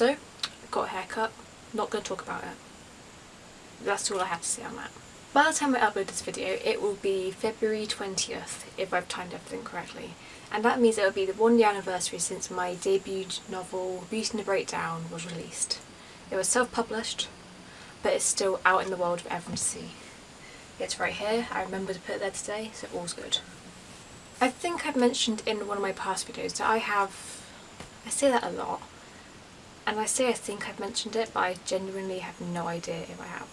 Also, got a haircut, not going to talk about it. That's all I have to say on that. By the time I upload this video, it will be February 20th, if I've timed everything correctly. And that means it will be the one year anniversary since my debut novel, Beauty and the Breakdown, was released. It was self-published, but it's still out in the world for everyone to see. It's right here, I remember to put it there today, so all's good. I think I've mentioned in one of my past videos that I have, I say that a lot, and I say I think I've mentioned it, but I genuinely have no idea if I have.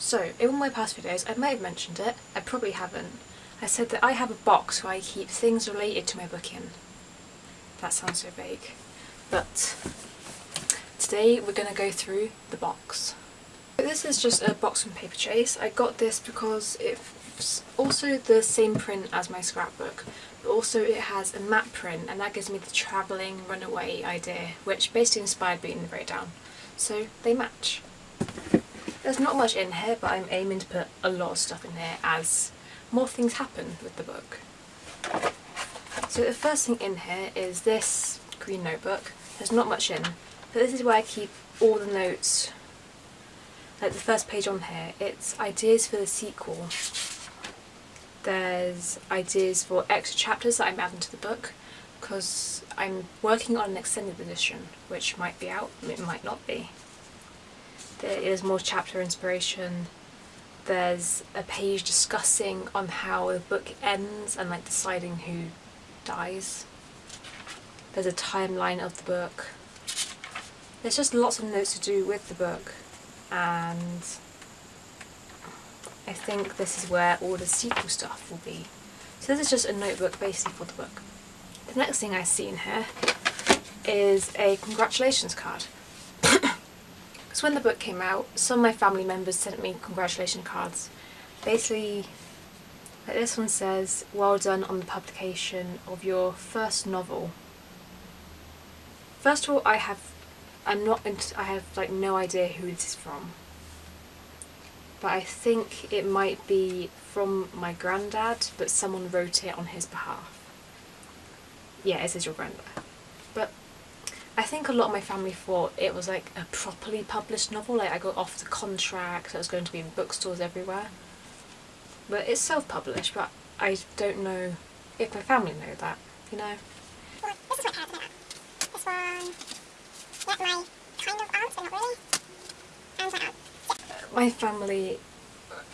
So, in one of my past videos, I may have mentioned it, I probably haven't. I said that I have a box where I keep things related to my book in. That sounds so vague. But today we're going to go through the box. This is just a box from Paperchase. I got this because it's also the same print as my scrapbook, also it has a matte print and that gives me the travelling runaway idea, which basically inspired Beauty and the Breakdown. So they match. There's not much in here, but I'm aiming to put a lot of stuff in here as more things happen with the book. So the first thing in here is this green notebook. There's not much in, but this is where I keep all the notes. Like the first page on here, it's ideas for the sequel. There's ideas for extra chapters that I'm adding to the book because I'm working on an extended edition which might be out, it might not be. There is more chapter inspiration. There's a page discussing on how the book ends and like deciding who dies. There's a timeline of the book. There's just lots of notes to do with the book and I think this is where all the sequel stuff will be. So this is just a notebook basically for the book. The next thing I see in here is a congratulations card. Because when the book came out, some of my family members sent me congratulation cards. Basically, like this one says, well done on the publication of your first novel. First of all, I have, I'm not, I have like no idea who this is from. But I think it might be from my granddad, but someone wrote it on his behalf. Yeah, it says your granddad. But I think a lot of my family thought it was like a properly published novel, like I got off the contract, it was going to be in bookstores everywhere. But it's self-published, but I don't know if my family know that, you know? this is This one, yeah, my kind of aunts, but not really. And my aunt. My family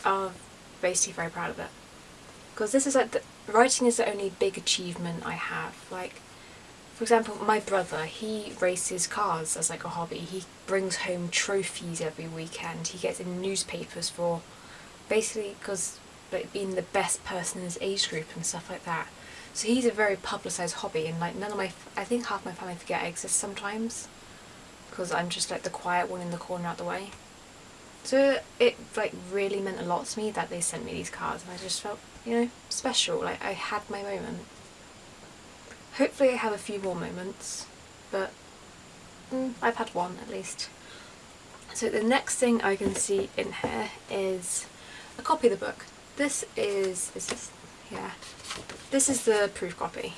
are basically very proud of it. Because this is like, the, writing is the only big achievement I have. Like, for example, my brother, he races cars as like a hobby. He brings home trophies every weekend. He gets in newspapers for basically because like being the best person in his age group and stuff like that. So he's a very publicised hobby and like none of my, I think half my family forget I exist sometimes because I'm just like the quiet one in the corner out the way. So it like really meant a lot to me that they sent me these cards and I just felt, you know, special, like I had my moment. Hopefully I have a few more moments, but mm, I've had one at least. So the next thing I can see in here is a copy of the book. This is, is this, yeah, this is the proof copy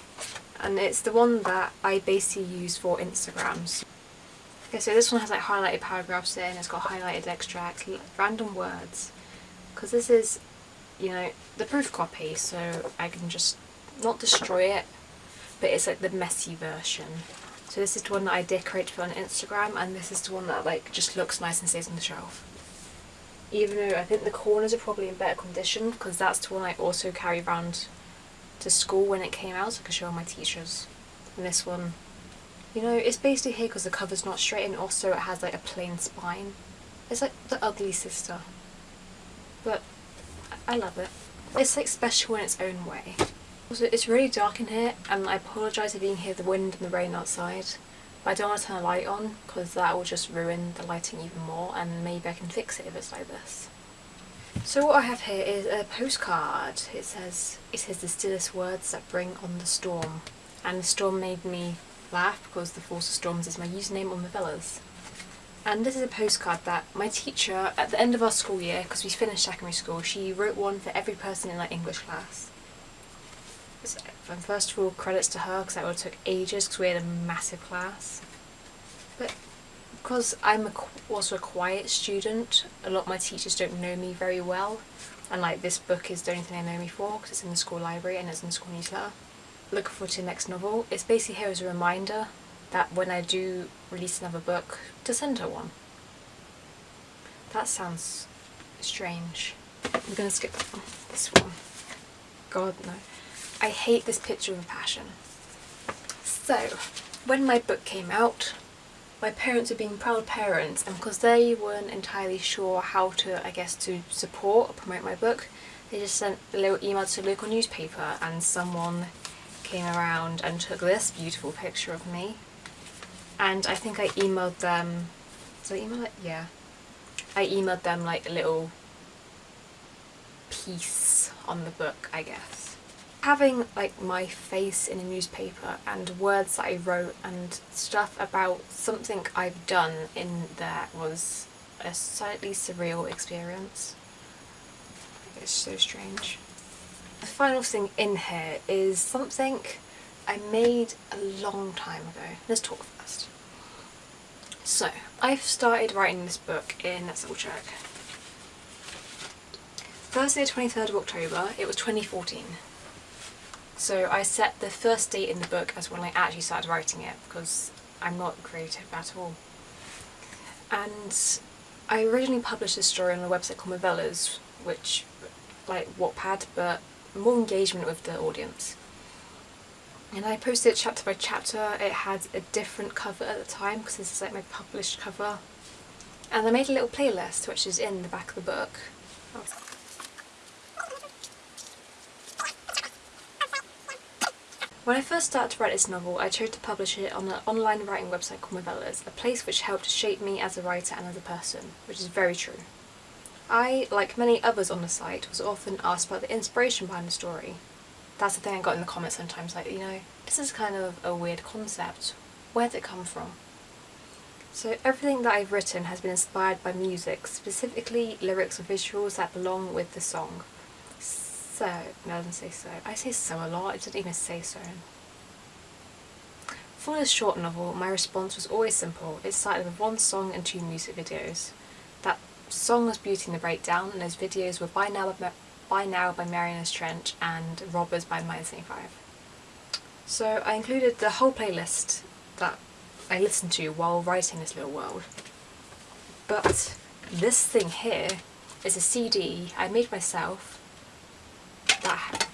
and it's the one that I basically use for Instagrams. Okay, so this one has like highlighted paragraphs in, it's got highlighted extracts, random words, because this is, you know, the proof copy, so I can just not destroy it, but it's like the messy version. So this is the one that I decorate for on Instagram and this is the one that like just looks nice and stays on the shelf. Even though I think the corners are probably in better condition because that's the one I also carry around to school when it came out so I could show my teachers. And this one, you know, it's basically here because the cover's not straight and also it has like a plain spine. It's like the ugly sister. But I love it. It's like special in its own way. Also, it's really dark in here and I apologise if you can hear the wind and the rain outside. But I don't want to turn the light on because that will just ruin the lighting even more and maybe I can fix it if it's like this. So what I have here is a postcard. It says, it says the stillest words that bring on the storm. And the storm made me laugh because the Force of Storms is my username on Movellas. And this is a postcard that my teacher, at the end of our school year, because we finished secondary school, she wrote one for every person in our English class. And first of all, credits to her because that would have took ages because we had a massive class. But because I'm a, also a quiet student, a lot of my teachers don't know me very well. And like this book is the only thing they know me for because it's in the school library and it's in the school newsletter. Looking forward to the next novel. It's basically here as a reminder that when I do release another book, to send her one. That sounds strange. I'm gonna skip that one. This one. God no. I hate this picture of a passion. So, when my book came out, my parents were being proud parents and because they weren't entirely sure how to, I guess, to support or promote my book, they just sent a little email to a local newspaper and someone came around and took this beautiful picture of me. And I think I emailed them, did I email it? Yeah. I emailed them like a little piece on the book, I guess. Having like my face in a newspaper and words that I wrote and stuff about something I've done in there was a slightly surreal experience. It's so strange. The final thing in here is something I made a long time ago. Let's talk first. So, I've started writing this book in, let's double check, Thursday 23rd of October, it was 2014. So I set the first date in the book as when I actually started writing it because I'm not creative at all. And I originally published this story on a website called Movellas, which like Wattpad, but more engagement with the audience. And I posted it chapter by chapter. It had a different cover at the time because this is like my published cover. And I made a little playlist which is in the back of the book. When I first started to write this novel, I chose to publish it on an online writing website called Movellas, a place which helped shape me as a writer and as a person, which is very true. I, like many others on the site, was often asked about the inspiration behind the story. That's the thing I got in the comments sometimes, like, you know, this is kind of a weird concept. Where did it come from? So everything that I've written has been inspired by music, specifically lyrics or visuals that belong with the song so, no, it doesn't say so. I say so a lot, it doesn't even say so. For this short novel, my response was always simple. It started with one song and two music videos. Song was Beauty and the Breakdown, and those videos were By Now by, by, now by Trench and Robbers by Minus 75. So I included the whole playlist that I listened to while writing this little world. But this thing here is a CD I made myself that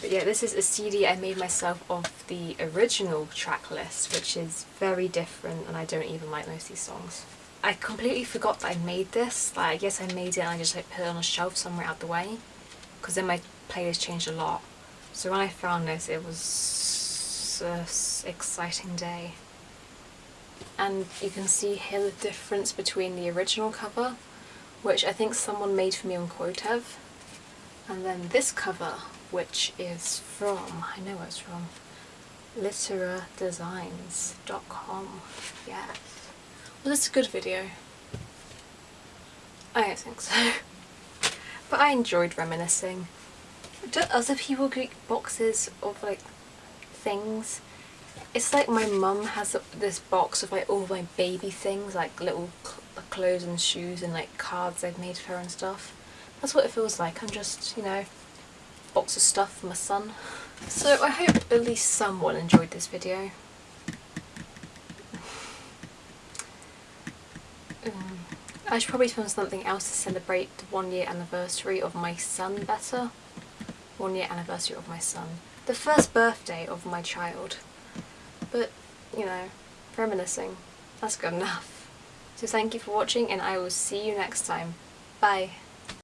but yeah, this is a CD I made myself of the original track list, which is very different and I don't even like most of these songs. I completely forgot that I made this, like I guess I made it and I just like put it on a shelf somewhere out the way, because then my playlist changed a lot. So when I found this, it was an exciting day. And you can see here the difference between the original cover which I think someone made for me on Quotev. And then this cover, which is from, I know where it's from, literadesigns.com. Yes. Well, it's a good video. I don't think so. but I enjoyed reminiscing. Do other people get boxes of like things? It's like my mum has this box of like all my baby things, like little clothes and shoes and like cards I've made for her and stuff. That's what it feels like. I'm just, you know, box of stuff for my son. So I hope at least someone enjoyed this video. I should probably film something else to celebrate the one year anniversary of my son better. One year anniversary of my son. The first birthday of my child. But, you know, reminiscing. That's good enough. So thank you for watching and I will see you next time. Bye.